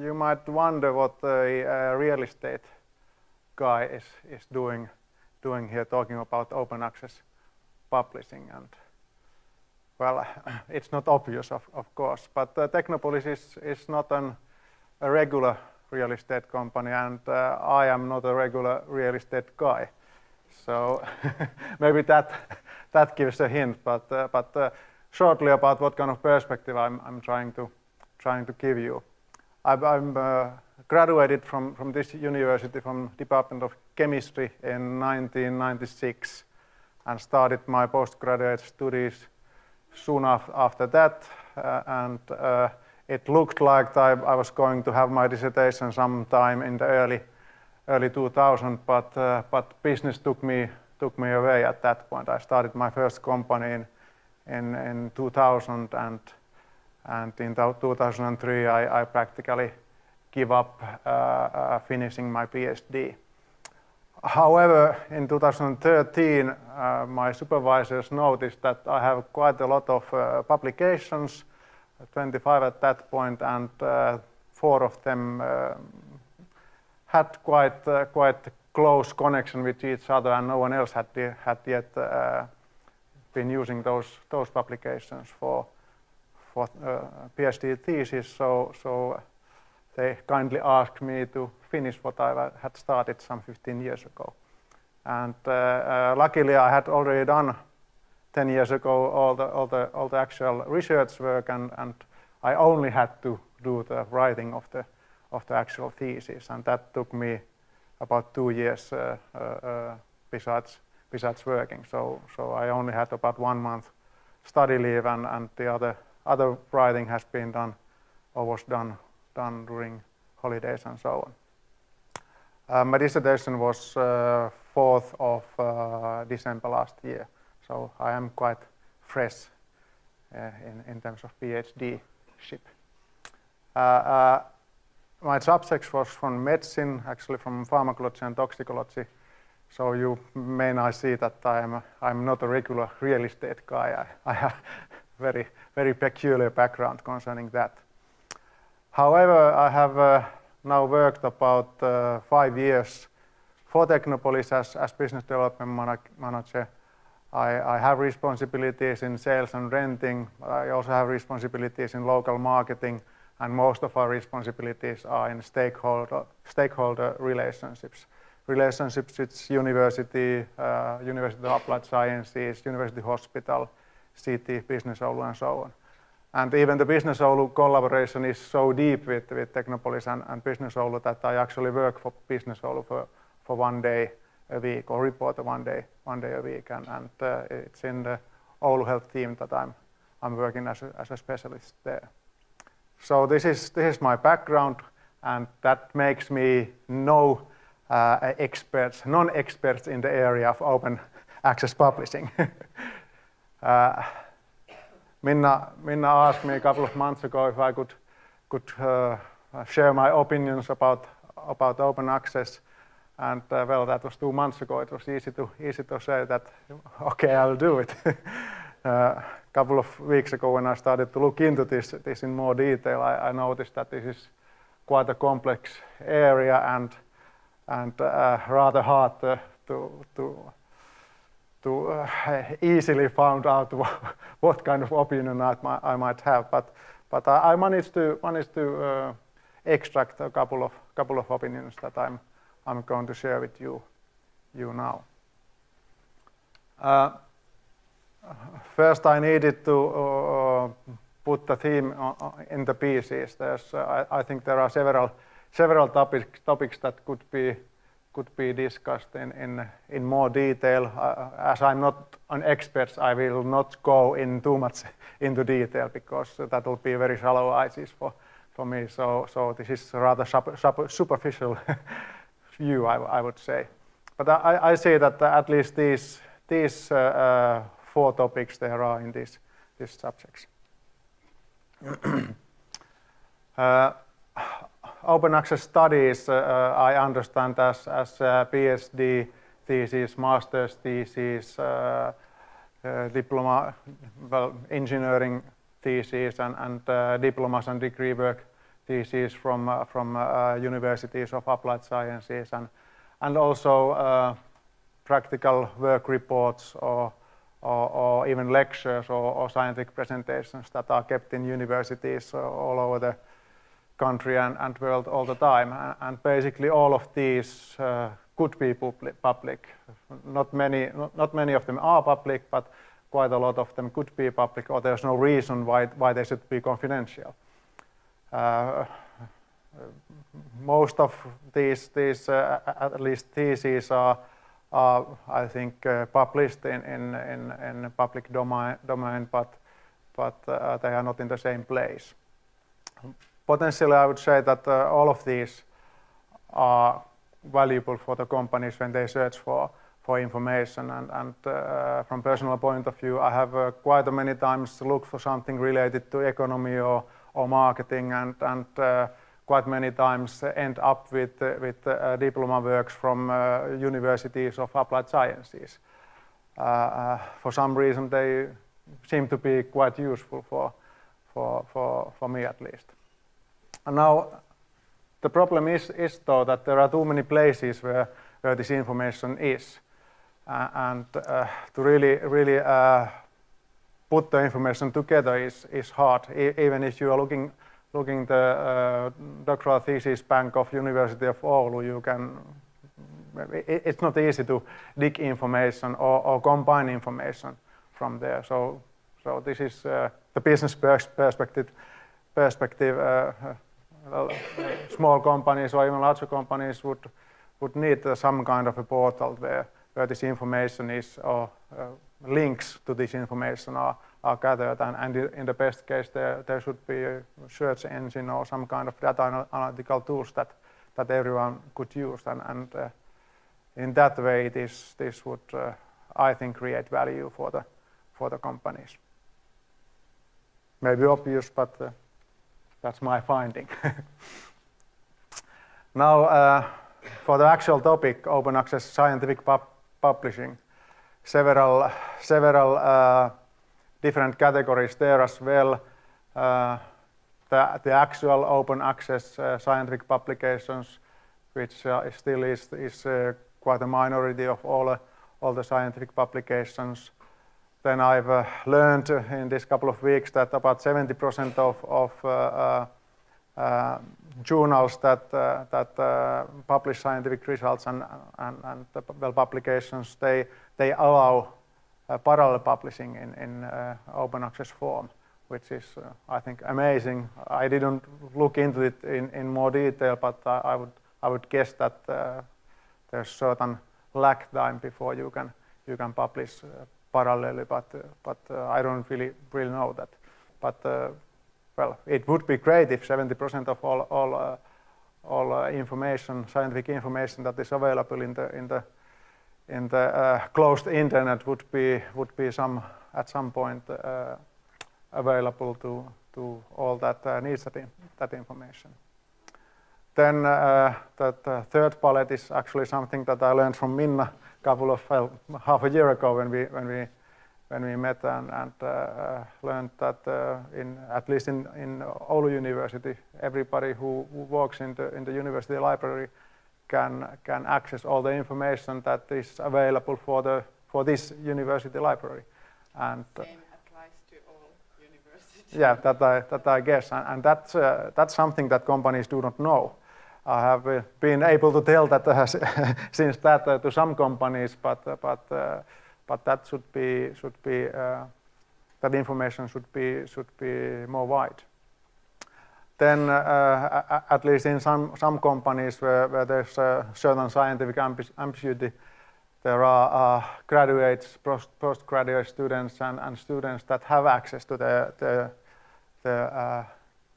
you might wonder what a, a real estate guy is, is doing, doing here, talking about open access publishing. And well, it's not obvious, of, of course, but uh, Technopolis is, is not an, a regular real estate company, and uh, I am not a regular real estate guy. So maybe that that gives a hint, but uh, but uh, shortly about what kind of perspective I'm I'm trying to trying to give you. I'm, I'm uh, graduated from from this university from Department of Chemistry in 1996, and started my postgraduate studies soon af after that, uh, and uh, it looked like I, I, was going to have my dissertation sometime in the early early 2000, but uh, but business took me took me away at that point. I started my first company in in, in 2000, and and in 2003 I, I practically give up uh, uh, finishing my PhD. However, in 2013, uh, my supervisors noticed that I have quite a lot of uh, publications 25 at that point, and uh, four of them uh, had quite uh, quite close connection with each other, and no one else had had yet been using those those publications for for PhD thesis. So so they kindly asked me to finish what I had started some 15 years ago. And uh, uh, luckily I had already done 10 years ago all the, all the, all the actual research work and, and I only had to do the writing of the, of the actual thesis and that took me about two years uh, uh, uh, besides, besides working. So, so I only had about one month study leave and, and the other, other writing has been done or was done, done during holidays and so on. Uh, my dissertation was 4th uh, of December last year. So I am quite fresh uh, in, in terms of PhD ship. Uh, uh, my subject was from medicine, actually from pharmacology and toxicology. So you may not see that I'm, I'm not a regular real estate guy. I, I very, very peculiar background concerning that. However, I have uh, now worked about uh, five years for Technopolis as, as business development manager I, I, have responsibilities in sales and renting. I also have responsibilities in local marketing, and most of our responsibilities are in stakeholder, stakeholder relationships. Relationships with university, uh, University of Applied Sciences, University Hospital, city, Business Oulu, and so on. And even the Business Oulu collaboration is so deep with, with Technopolis and, and Business Oulu that I actually work for Business Oulu for, for one day a week or report one day one day a week, and, and uh, it's in the Oulu Health team that I'm I'm working as a, as a specialist there. So this is this is my background, and that makes me no uh, experts, non-experts in the area of open access publishing. Minna, Minna asked me a couple of months ago if I could could uh, share my opinions about about open access and uh, well, that was two months ago. It was easy to easy to say that, okay, I'll do it. A uh, couple of weeks ago, when I started to look into this this in more detail, I, I noticed that this is quite a complex area and and uh, rather hard to to to uh, easily find out what kind of opinion I, I might have. But but I, managed to managed to uh, extract a couple of couple of opinions that I'm I'm going to share with you, you now. Uh, first, I needed to uh, put the theme in the pieces. There's, uh, I, I, think there are several several topics that could be could be discussed in in, in more detail. Uh, as I'm not an expert, I will not go in too much into detail because that will be very shallow ICs for for me. So so this is rather superficial view, I, I would say. But I, I say that at least these, these uh, uh, four topics there are in these, these subjects. uh, open access studies, uh, uh, I understand as, as PhD thesis, master's thesis, diploma, well, engineering thesis, and, and diplomas and degree work theses from, uh, from uh, universities of applied sciences and, and also uh, practical work reports or, or, or even lectures or, or, scientific presentations that are kept in universities all over the country and, and world all the time. And basically all of these uh, could be public. Not many, not many of them are public, but quite a lot of them could be public or there's no reason why, why they should be confidential. Uh, most of these, these uh, at least theses are, are I think, uh, published in, in, in, in public domain, domain but, but uh, they are not in the same place. Potentially, I would say that uh, all of these are valuable for the companies when they search for for information. And, and uh, from personal point of view, I have uh, quite many times looked for something related to economy or, or marketing and, and uh, quite many times end up with, uh, with uh, diploma works from universities of applied sciences. for some reason, they seem to be quite useful for, for, for, for me at least. And now, the problem is, is though that there are too many places where, where this information is. Uh, and uh, to really, really uh, put the information together is, is hard, e even if you are looking looking the uh, doctoral thesis bank of University of Oulu, you can, it, it's not easy to dig information or, or, combine information from there. So, so this is uh, the business pers perspective. Perspective. Well, small companies or even larger companies would would need some kind of a portal where where this information is or uh, links to this information are, are gathered and, and in the best case there, there should be a search engine or some kind of data analytical tools that, that everyone could use and, and uh, in that way this, this would uh, I think create value for the, for the companies. Maybe obvious but uh, that's my finding. now uh, for the actual topic open access scientific pub publishing several, several uh, different categories there as well. Uh, the, the actual open access uh, scientific publications, which uh, still is, is uh, quite a minority of all, all the scientific publications. Then I've uh, learned in this couple of weeks that about 70% of, of uh, journals that, uh, that uh, publish scientific results and, and, and well, publications, they, they allow parallel publishing in, in open access form which is, uh, I think, amazing. I didn't look into it in, in more detail, but uh, I would I would guess that uh, there's certain lag time before you can you can publish parallelly, but but I don't really really know that. But well, it would be great if 70% of all, all, uh, all uh, information, scientific information that is available in the, in the, in the uh, closed internet would be, would be some, at some point uh, available to, to all that uh, needs that, in, that information. Then uh, that third palette is actually something that I learned from Minna couple of, well, half a year ago when we, when we when we met and, and uh, learned that uh, in at least in, in Oulu University, everybody who, who works in the, in the university library can, can access all the information that is available for, the, for this university library. And, uh, Same applies to all universities. Yeah, that I, that I guess. And, and that's, uh, that's something that companies do not know. I have uh, been able to tell that uh, since that to some companies, but, but but that should be should be uh, that information should be should be more wide. Then, uh, at least in some some companies where, where there's certain scientific ambiguity, there are uh, graduates, post postgraduate students, and, and students that have access to the the, the uh,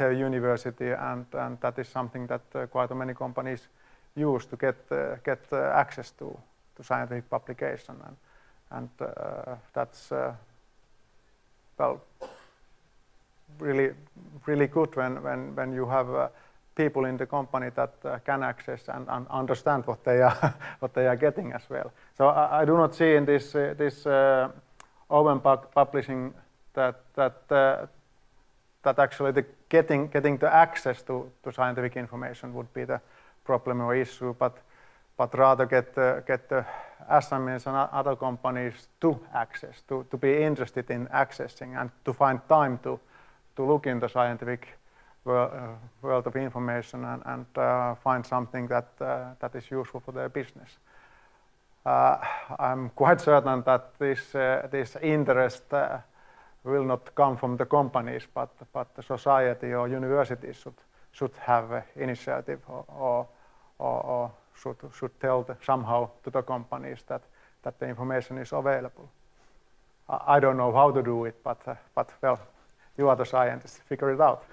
university, and, and that is something that uh, quite many companies use to get uh, get access to to scientific publication. And, and uh, that's uh, well really really good when when when you have uh, people in the company that can access and, and, understand what they are what they are getting as well. So I, I do not see in this this open publishing that that that actually the getting getting the access to, to scientific information would be the problem or issue, but but rather get the, get the SMEs and other companies to access, to, to be interested in accessing and to find time to, to look in the scientific uh, world of information and, and uh, find something that, uh, that is useful for their business. Uh, I'm quite certain that this, uh, this interest will not come from the companies, but, but the society or universities should, should have initiative or, or, or, should, should tell the, somehow to the companies that, that the information is available. I, I don't know how to do it, but, uh, but well, you are the scientists, figure it out.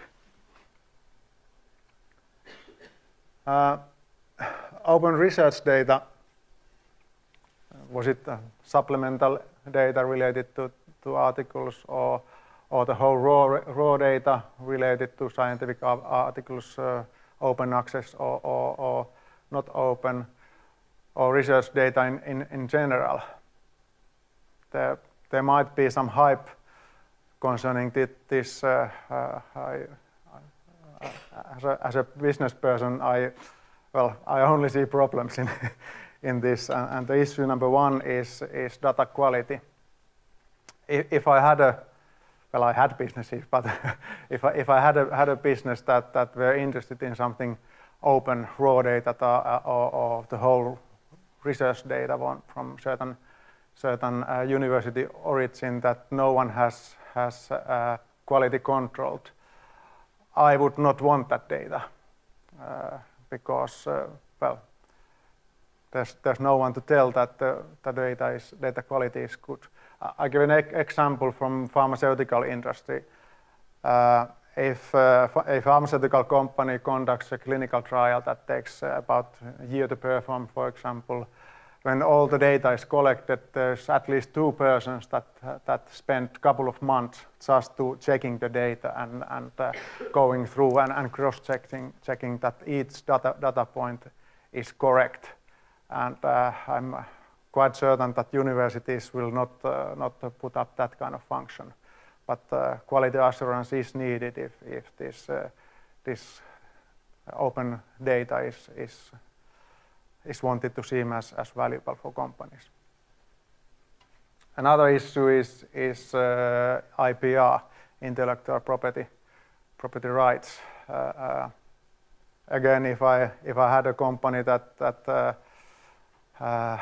Uh, open research data, was it uh, supplemental data related to, to articles or, or the whole raw, raw data related to scientific articles, uh, open access or, or, or not open, or research data in, in, in general. There, there might be some hype concerning this. Uh, uh, I, as, a, as a business person, I, well, I only see problems in, in this. And, and the issue number one is, is data quality. If, I had a, well, I had businesses, but if I, if I had a, had a business that, that were interested in something open raw data uh, or, or the whole research data from certain certain uh, university origin that no one has has uh, quality controlled. I would not want that data uh, because uh, well there's there's no one to tell that the, the data is data quality is good. I give an e example from pharmaceutical industry. Uh, if uh, a pharmaceutical company conducts a clinical trial that takes uh, about a year to perform, for example, when all the data is collected, there's at least two persons that, uh, that spend a couple of months just to checking the data and, and uh, going through and, and cross-checking checking that each data, data point is correct. And uh, I'm quite certain that universities will not, uh, not put up that kind of function but uh, quality assurance is needed if, if this, uh, this open data is, is, is wanted to seem as, as valuable for companies. Another issue is, is uh, IPR, intellectual property, property rights. Uh, uh, again, if I, if I had a company that, that uh,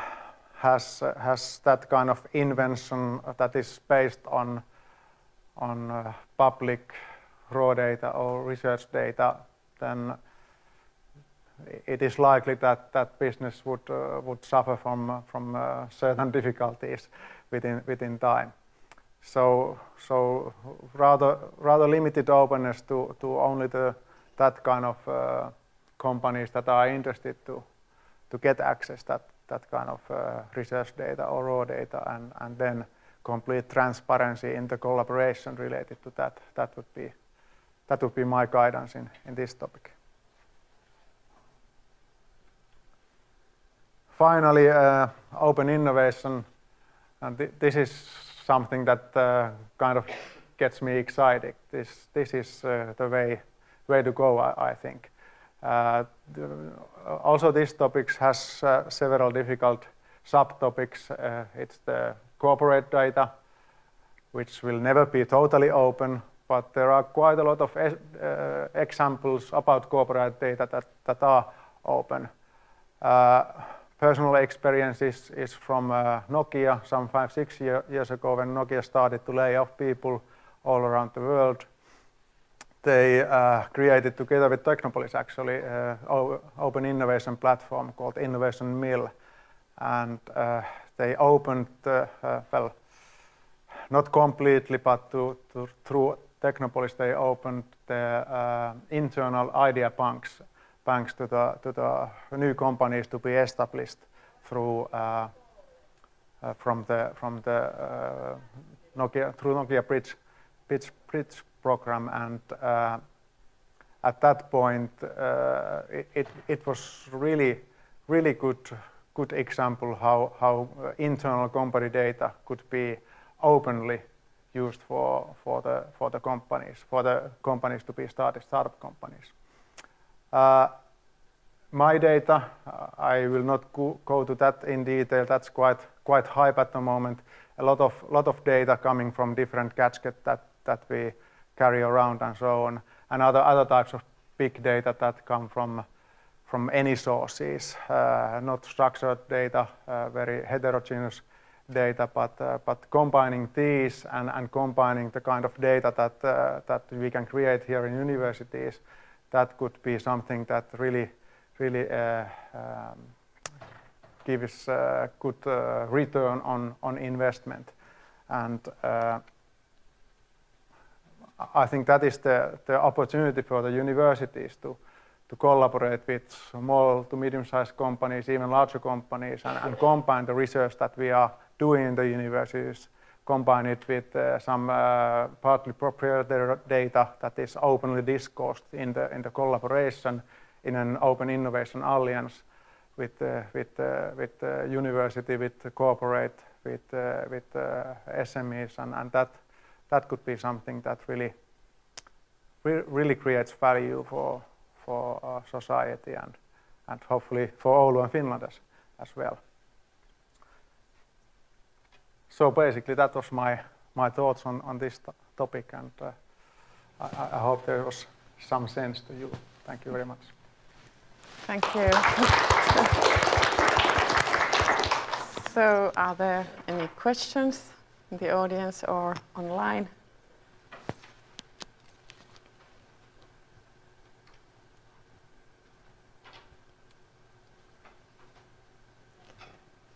has, has that kind of invention that is based on on uh, public raw data or research data, then it is likely that that business would uh, would suffer from from uh, certain difficulties within within time. So so rather rather limited openness to to only the that kind of uh, companies that are interested to to get access that that kind of uh, research data or raw data and and then complete transparency in the collaboration related to that. That would be, that would be my guidance in, in this topic. Finally, uh, open innovation. And th this is something that uh, kind of gets me excited. This, this is uh, the way, way to go, I, I think. Uh, also, this topic has uh, several difficult subtopics. Uh, it's the corporate data, which will never be totally open, but there are quite a lot of uh, examples about corporate data that, that are open. Uh, personal experience is, is from uh, Nokia some five, six year, years ago when Nokia started to lay off people all around the world. They uh, created together with Technopolis actually uh, open innovation platform called Innovation Mill. And uh, they opened, uh, uh, well, not completely, but to, to, through Technopolis, they opened the uh, internal idea banks, banks to the, to the new companies to be established through from the from the Nokia through Nokia Bridge Bridge, Bridge program, and at that point it, it, it was really really good good example how, how uh, internal company data could be openly used for, for, the, for the companies, for the companies to be started, startup companies. Uh, my data, uh, I will not go, go, to that in detail. That's quite quite hype at the moment. A lot of lot of data coming from different gadgets that that we carry around and so on, and other other types of big data that come from from any sources, uh, not structured data, uh, very heterogeneous data, but uh, but combining these and, and combining the kind of data that uh, that we can create here in universities, that could be something that really really uh, um, gives good uh, return on on investment, and I think that is the the opportunity for the universities to to collaborate with small to medium-sized companies, even larger companies, and, and, combine the research that we are doing in the universities, combine it with uh, some uh, partly proprietary data that is openly discussed in the in the collaboration in an open innovation alliance with uh, with uh, with university, with corporate, with uh, with SMEs, and, and that that could be something that really really creates value for for our society and, and hopefully for Oulu and Finland as, as well. So basically that was my, my thoughts on, on this topic and uh, I, I hope there was some sense to you. Thank you very much. Thank you. so are there any questions the audience or online?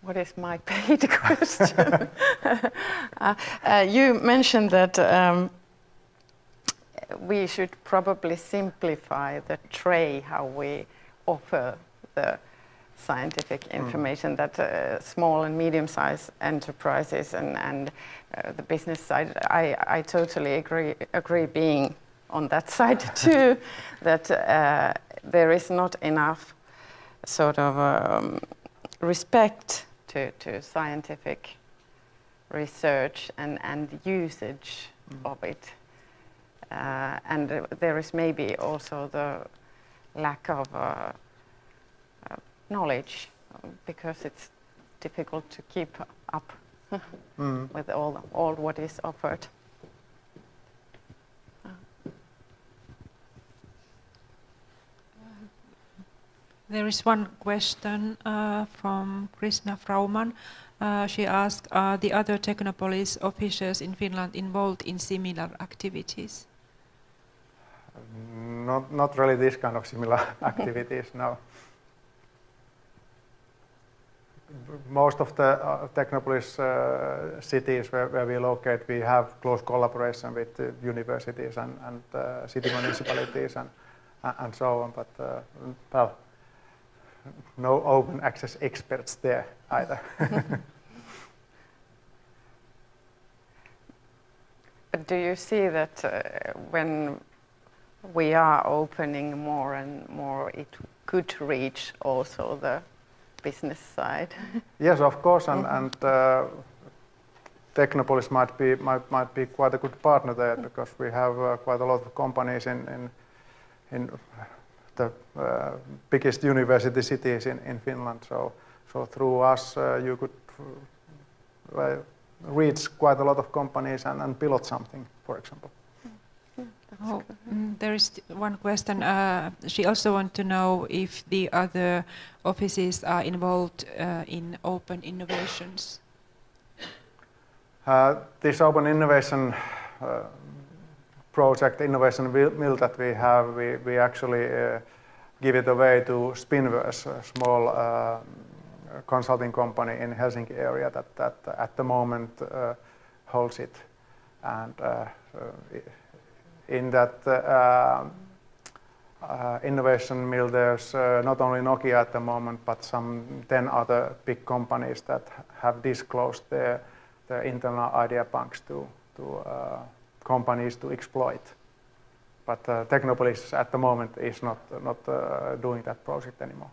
What is my paid question? uh, uh, you mentioned that um, we should probably simplify the tray how we offer the scientific mm. information mm. that uh, small and medium-sized enterprises and, and uh, the business side, I, I totally agree, agree being on that side too, that uh, there is not enough sort of um, respect to, to scientific research and, and usage mm. of it. Uh, and there is maybe also the lack of uh, uh knowledge because it's difficult to keep up mm. with all, all what is offered. There is one question uh, from Krishna Frauman. Uh, she asked, are the other Technopolis officers in Finland involved in similar activities? Not, not really this kind of similar activities, no. Most of the uh, Technopolis uh, cities where, where, we locate, we have close collaboration with universities and, and uh, city municipalities and, and so on, but uh, well, no open access experts there either. but do you see that uh, when we are opening more and more, it could reach also the business side? yes, of course, and, and uh, Technopolis might be might might be quite a good partner there because we have uh, quite a lot of companies in in in the uh, biggest university cities in, in Finland. So, so through us, uh, you could uh, reach quite a lot of companies and, and pilot something, for example. Oh, mm, there is one question. Uh, she also wants to know if the other offices are involved uh, in open innovations. Uh, this open innovation project innovation mill that we have, we, we actually uh, give it away to Spinverse, a small uh, consulting company in Helsinki area that, that at the moment uh, holds it. And uh, uh, in that uh, innovation mill, there's not only Nokia at the moment, but some 10 other big companies that have disclosed their, their internal idea banks to, to companies to exploit. But uh, Technopolis at the moment is not, not uh, doing that project anymore.